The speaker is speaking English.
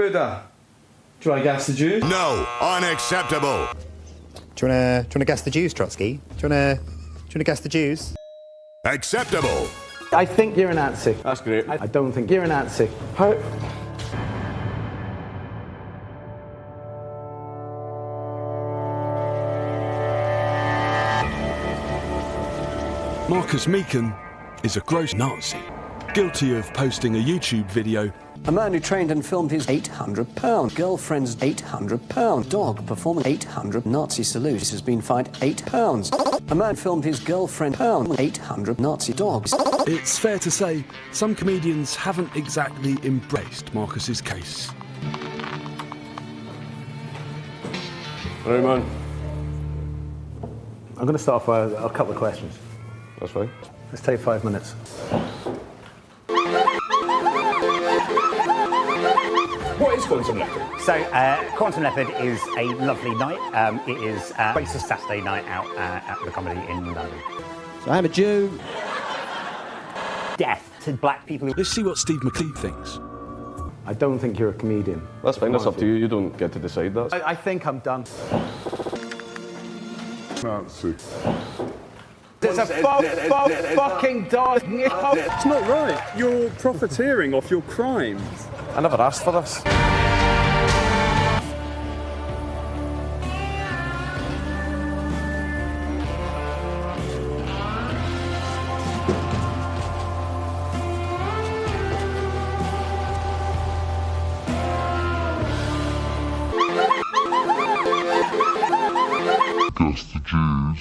Buddha. Do I gas the Jews? No, unacceptable. Do you wanna do you wanna guess the Jews, Trotsky? Do you wanna do you wanna guess the Jews? Acceptable. I think you're a Nazi. That's great. I don't think you're a Nazi. How? Marcus Meekin is a gross Nazi, guilty of posting a YouTube video A man who trained and filmed his 800 pound girlfriend's 800 pound dog performing 800 Nazi salutes has been fined 8 pounds. A man filmed his girlfriend pound 800 Nazi dogs. It's fair to say some comedians haven't exactly embraced Marcus's case. Right, man. I'm going to start off with a couple of questions. That's fine. Let's take five minutes. What is Quantum Leopard? So, uh, Quantum Leopard is a lovely night. Um, it is uh, it's a Saturday night out uh, at the comedy in London. So I'm a Jew. Death to black people. Let's see what Steve McLeod thinks. I don't think you're a comedian. That's fine. That's up to you. You don't get to decide that. I, I think I'm done. Nazi. There's a fucking dog. It's not right. You're profiteering off your crimes. I never asked for this. Guess the Jews.